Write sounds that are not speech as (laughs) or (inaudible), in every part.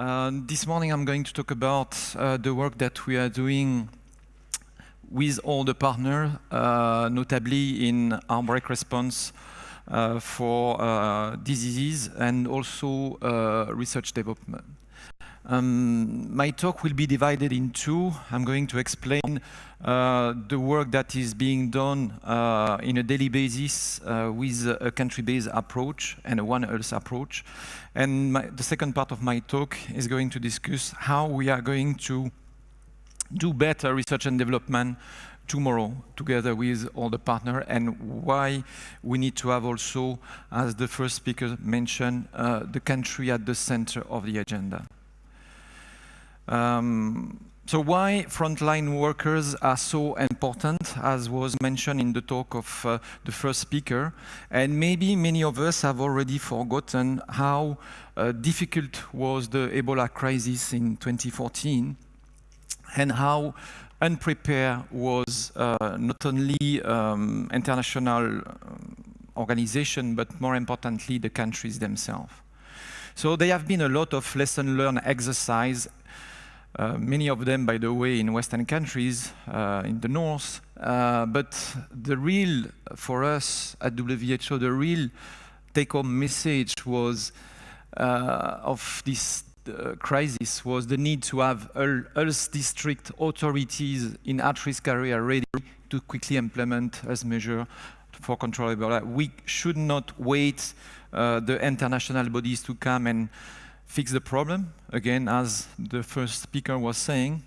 Uh, this morning I'm going to talk about uh, the work that we are doing with all the partners, uh, notably in outbreak response uh, for uh, diseases and also uh, research development. Um, my talk will be divided in two. I'm going to explain uh, the work that is being done uh, in a daily basis uh, with a country-based approach and a One Health approach. And my, the second part of my talk is going to discuss how we are going to do better research and development tomorrow together with all the partners and why we need to have also, as the first speaker mentioned, uh, the country at the center of the agenda. Um, so why frontline workers are so important, as was mentioned in the talk of uh, the first speaker, and maybe many of us have already forgotten how uh, difficult was the Ebola crisis in 2014, and how unprepared was uh, not only um, international um, organization, but more importantly, the countries themselves. So there have been a lot of lesson learned exercise uh, many of them, by the way, in Western countries, uh, in the north. Uh, but the real, for us at WHO, the real take-home message was uh, of this uh, crisis was the need to have health district authorities in at-risk area ready to quickly implement health measure for control Ebola. We should not wait the international bodies to come and fix the problem. Again, as the first speaker was saying,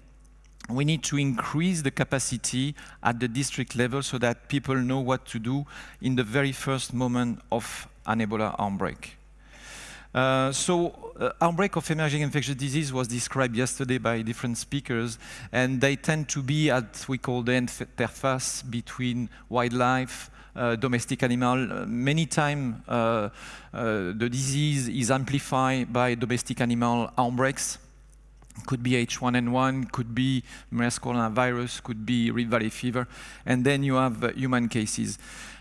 we need to increase the capacity at the district level so that people know what to do in the very first moment of an Ebola outbreak. Uh, so uh, outbreak of emerging infectious disease was described yesterday by different speakers, and they tend to be at we call the interface between wildlife, domestic animal. Uh, many times uh, the disease is amplified by domestic animal outbreaks. Could be H1N1, could be MERS coronavirus, could be Rift Valley fever, and then you have human cases.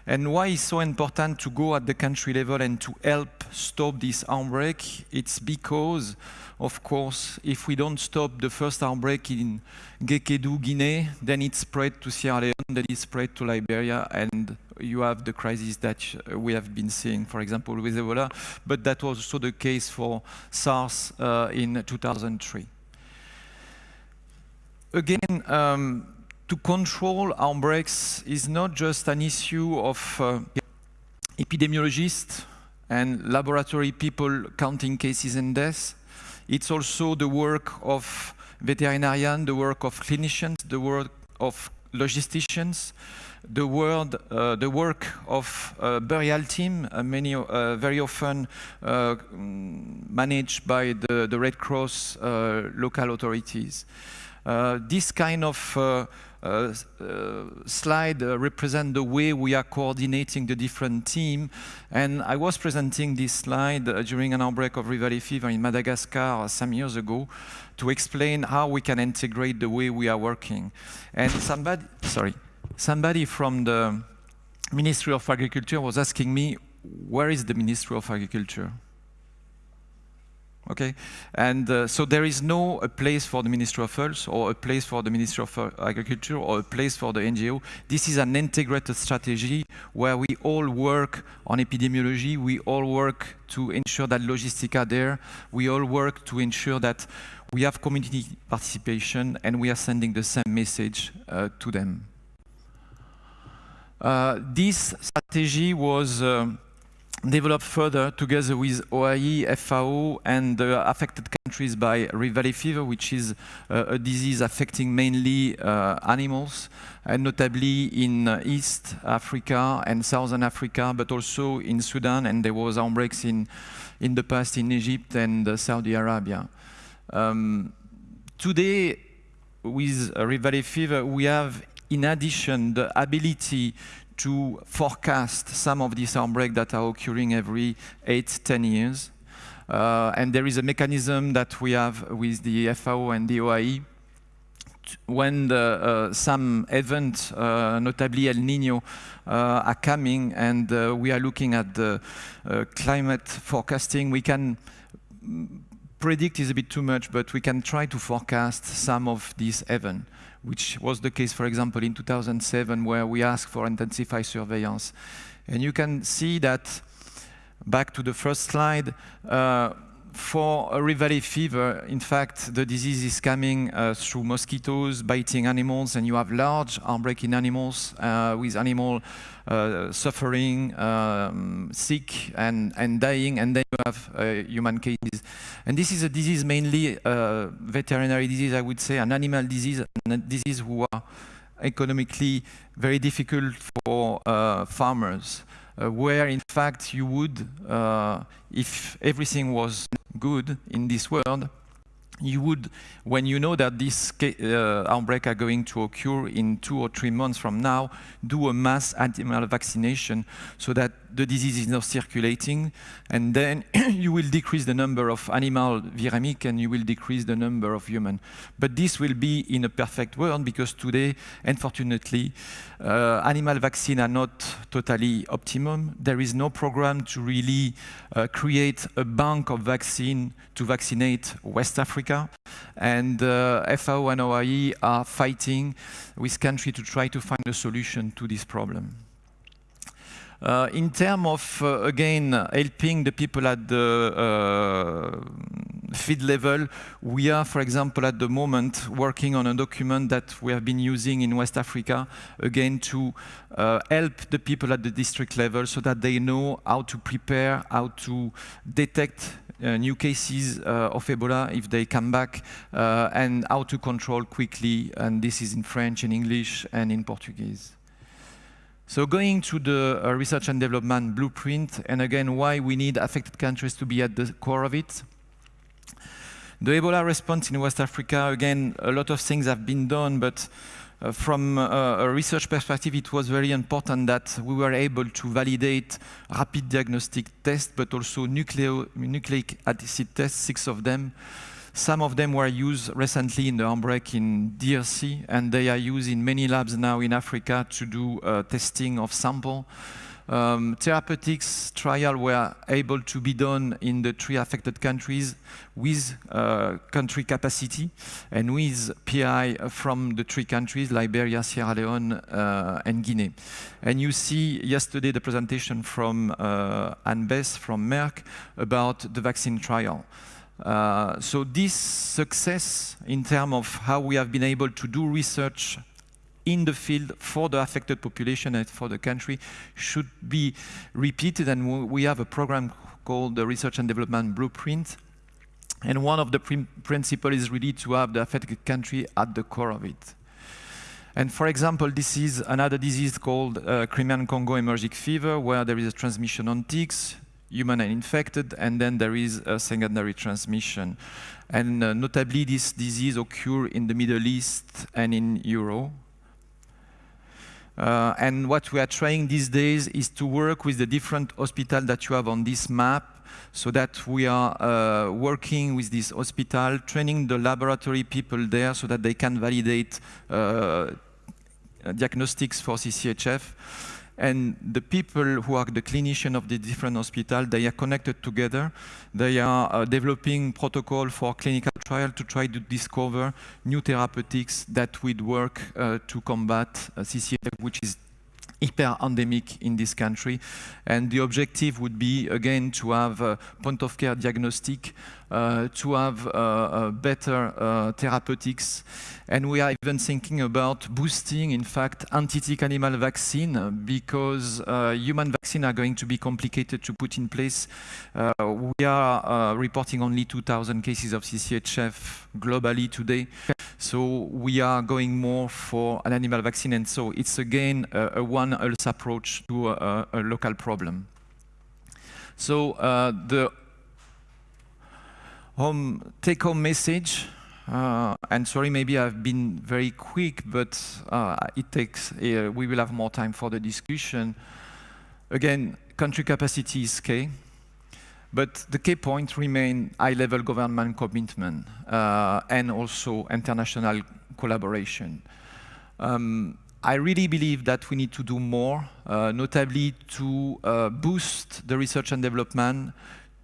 And why it's so important to go at the country level and to help stop this outbreak? It's because of course, if we don't stop the first outbreak in Guéckédou, Guinea, then it spread to Sierra Leone, then it spread to Liberia, and you have the crisis that we have been seeing, for example, with Ebola, but that was also the case for SARS uh, in 2003. Again, um, to control outbreaks is not just an issue of uh, epidemiologists and laboratory people counting cases and deaths, it's also the work of veterinarians, the work of clinicians, the work of logisticians, the, word, uh, the work of uh, burial team, uh, many, uh, very often uh, managed by the, the Red Cross uh, local authorities. this kind of uh, uh, slide uh, represent the way we are coordinating the different team. And I was presenting this slide during an outbreak of Valley fever in Madagascar some years ago to explain how we can integrate the way we are working. And somebody, sorry, somebody from the Ministry of Agriculture was asking me, where is the Ministry of Agriculture? Okay, and uh, so there is no a place for the Ministry of Health or a place for the Ministry of Agriculture or a place for the NGO. This is an integrated strategy where we all work on epidemiology, we all work to ensure that logistics are there, we all work to ensure that we have community participation and we are sending the same message uh, to them. Uh, this strategy was um, developed further together with OIE, FAO, and the affected countries by Rift Valley fever, which is uh, a disease affecting mainly uh, animals, and notably in uh, East Africa and Southern Africa, but also in Sudan, and there was outbreaks in, in the past in Egypt and uh, Saudi Arabia. Um, today, with Rift Valley fever, we have, in addition, the ability to forecast some of these outbreaks that are occurring every eight, 10 years. Uh, and there is a mechanism that we have with the FAO and the OIE when the, uh, some events, uh, notably El Nino, uh, are coming and uh, we are looking at the uh, climate forecasting, we can predict is a bit too much, but we can try to forecast some of these events, which was the case, for example, in 2007, where we asked for intensified surveillance. And you can see that, back to the first slide, uh, for a Rift fever, in fact, the disease is coming uh, through mosquitoes biting animals, and you have large outbreak in animals uh, with animal uh, suffering, um, sick, and, and dying, and then you have human cases. And this is a disease mainly veterinary disease, I would say, an animal disease, and a disease who are economically very difficult for uh, farmers uh, where in fact you would, uh, if everything was good in this world, you would, when you know that this uh, outbreak are going to occur in two or three months from now, do a mass animal vaccination so that the disease is not circulating, and then (coughs) you will decrease the number of animal viremic and you will decrease the number of human. But this will be in a perfect world because today, unfortunately, uh, animal vaccines are not totally optimum. There is no program to really uh, create a bank of vaccine to vaccinate West Africa. And uh, FAO and OIE are fighting with country to try to find a solution to this problem. Uh, in terms of, uh, again, helping the people at the uh, field level, we are, for example, at the moment working on a document that we have been using in West Africa, again, to uh, help the people at the district level so that they know how to prepare, how to detect uh, new cases uh, of Ebola if they come back, and how to control quickly, and this is in French, in English, and in Portuguese. So going to the uh, research and development blueprint, and again, why we need affected countries to be at the core of it. The Ebola response in West Africa, again, a lot of things have been done, but uh, from uh, a research perspective, it was very important that we were able to validate rapid diagnostic tests, but also nucleo nucleic acid tests, six of them, some of them were used recently in the outbreak in DRC, and they are used in many labs now in Africa to do uh, testing of sample. Um, therapeutics trial were able to be done in the three affected countries with uh, country capacity and with PI from the three countries, Liberia, Sierra Leone, uh, and Guinea. And you see yesterday the presentation from uh, Anne Bess from Merck about the vaccine trial. Uh, so this success in terms of how we have been able to do research in the field for the affected population and for the country should be repeated. And we have a program called the Research and Development Blueprint. And one of the principles is really to have the affected country at the core of it. And for example, this is another disease called uh, Crimean Congo hemorrhagic fever, where there is a transmission on ticks human and infected, and then there is a secondary transmission. And uh, notably, this disease occur in the Middle East and in Europe. Uh, and what we are trying these days is to work with the different hospitals that you have on this map so that we are uh, working with this hospital, training the laboratory people there so that they can validate uh, diagnostics for CCHF. And the people who are the clinician of the different hospital, they are connected together. They are uh, developing protocol for clinical trial to try to discover new therapeutics that would work uh, to combat uh, CCF, which is hyper-endemic in this country. And the objective would be, again, to have point-of-care diagnostic, to have uh, uh, better uh, therapeutics. And we are even thinking about boosting, in fact, anti-tick animal vaccine because uh, human vaccine are going to be complicated to put in place. Uh, we are reporting only 2,000 cases of CCHF globally today. So we are going more for an animal vaccine. And so it's again a, a one health approach to a, a local problem. So uh, the home take-home message, uh, and sorry, maybe I've been very quick, but uh, it takes, uh, we will have more time for the discussion. Again, country capacity is key, but the key point remain high-level government commitment uh, and also international collaboration. Um, I really believe that we need to do more, uh, notably to uh, boost the research and development,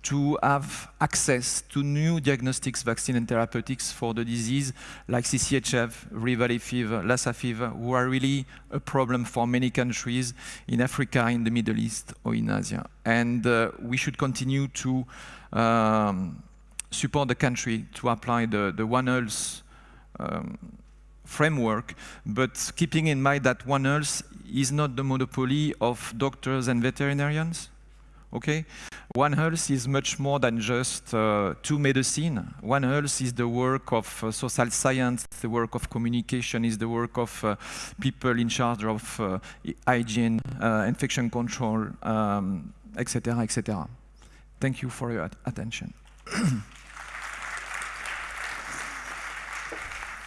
to have access to new diagnostics, vaccine and therapeutics for the disease like CCHF, Valley fever, Lassa fever, who are really a problem for many countries in Africa, in the Middle East or in Asia. And uh, we should continue to um, support the country to apply the, the One Health um, framework, but keeping in mind that One Health is not the monopoly of doctors and veterinarians. Okay, One Health is much more than just uh, two medicine. One Health is the work of uh, social science, the work of communication, is the work of uh, people in charge of uh, hygiene, uh, infection control, etc., um, etc. Et Thank you for your attention. (coughs)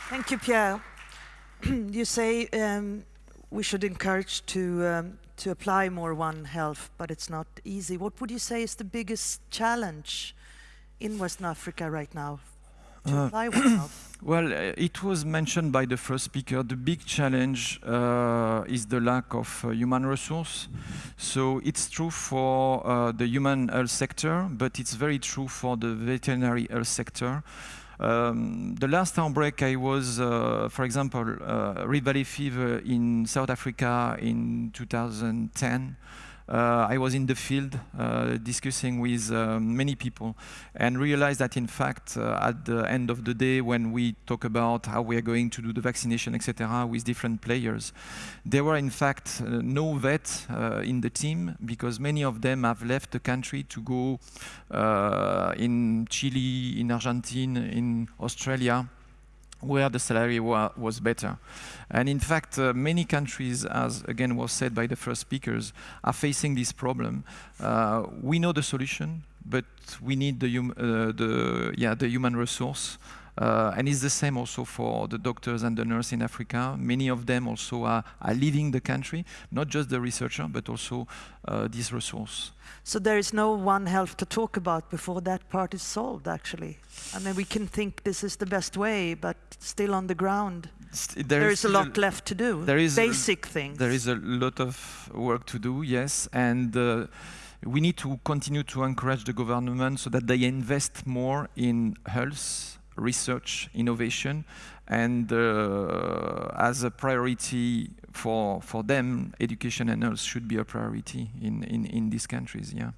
Thank you, Pierre. (coughs) you say um, we should encourage to um, to apply more One Health, but it's not easy. What would you say is the biggest challenge in Western Africa right now to uh, apply One Health? (coughs) Well, uh, it was mentioned by the first speaker. The big challenge uh, is the lack of uh, human resource. So it's true for uh, the human health sector, but it's very true for the veterinary health sector. Um, the last outbreak I was, uh, for example, uh, Rift Valley fever in South Africa in 2010. Uh, I was in the field uh, discussing with uh, many people and realized that in fact at the end of the day when we talk about how we are going to do the vaccination etc with different players there were in fact no vet uh, in the team because many of them have left the country to go in Chile, in Argentina, in Australia where the salary wa was better. And in fact, uh, many countries, as again was said by the first speakers, are facing this problem. Uh, we know the solution, but we need the, hum uh, the, yeah, the human resource uh, and it's the same also for the doctors and the nurses in Africa. Many of them also are, are leaving the country, not just the researcher, but also uh, this resource. So there is no one health to talk about before that part is solved, actually. I mean, we can think this is the best way, but still on the ground, there, there is, is a lot left to do. There is basic things. There is a lot of work to do, yes, and. Uh, we need to continue to encourage the government so that they invest more in health research, innovation, and uh, as a priority for, for them, education and health should be a priority in, in, in these countries, yeah.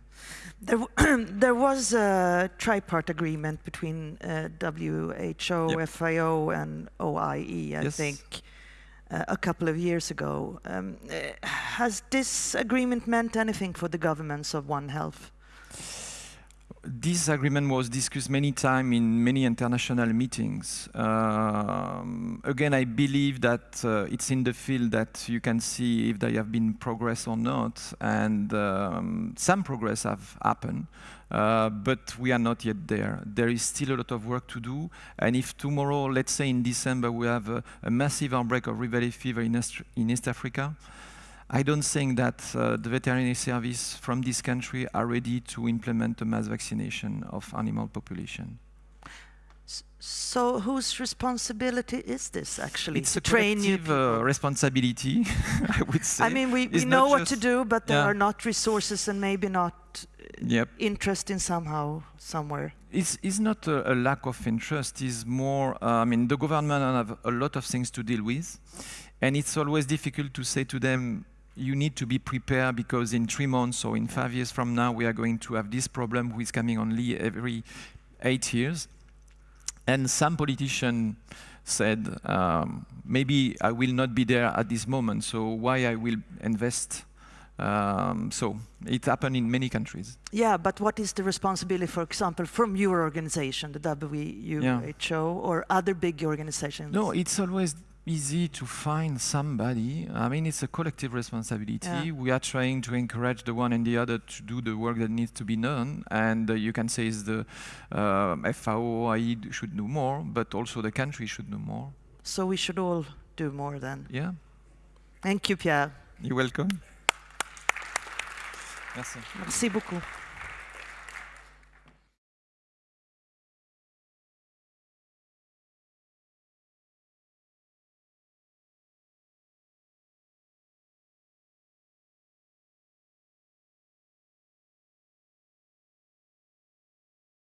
There, (clears throat) there was a tripart agreement between uh, WHO, yep. FAO, and OIE, I yes. think, uh, a couple of years ago. Um, uh, has this agreement meant anything for the governments of One Health? This agreement was discussed many times in many international meetings. Um, again, I believe that uh, it's in the field that you can see if there have been progress or not, and um, some progress have happened, uh, but we are not yet there. There is still a lot of work to do, and if tomorrow, let's say in December, we have a, a massive outbreak of Valley fever in in East Africa, I don't think that uh, the veterinary service from this country are ready to implement a mass vaccination of animal population. So whose responsibility is this actually? It's to a train new uh, responsibility, (laughs) I would say. I mean, we, we know what to do, but there yeah. are not resources and maybe not uh, yep. interest in somehow, somewhere. It's, it's not a, a lack of interest, it's more, uh, I mean, the government have a lot of things to deal with, and it's always difficult to say to them, you need to be prepared because in three months or in five years from now, we are going to have this problem which is coming only every eight years. And some politician said, um, maybe I will not be there at this moment, so why I will invest? Um, so it happened in many countries. Yeah, but what is the responsibility, for example, from your organization, the WHO yeah. or other big organizations? No, it's always easy to find somebody. I mean, it's a collective responsibility. Yeah. We are trying to encourage the one and the other to do the work that needs to be done. And uh, you can say is the uh, FAO, I should do more, but also the country should do more. So we should all do more then. Yeah. Thank you, Pierre. You're welcome. Merci. Merci beaucoup.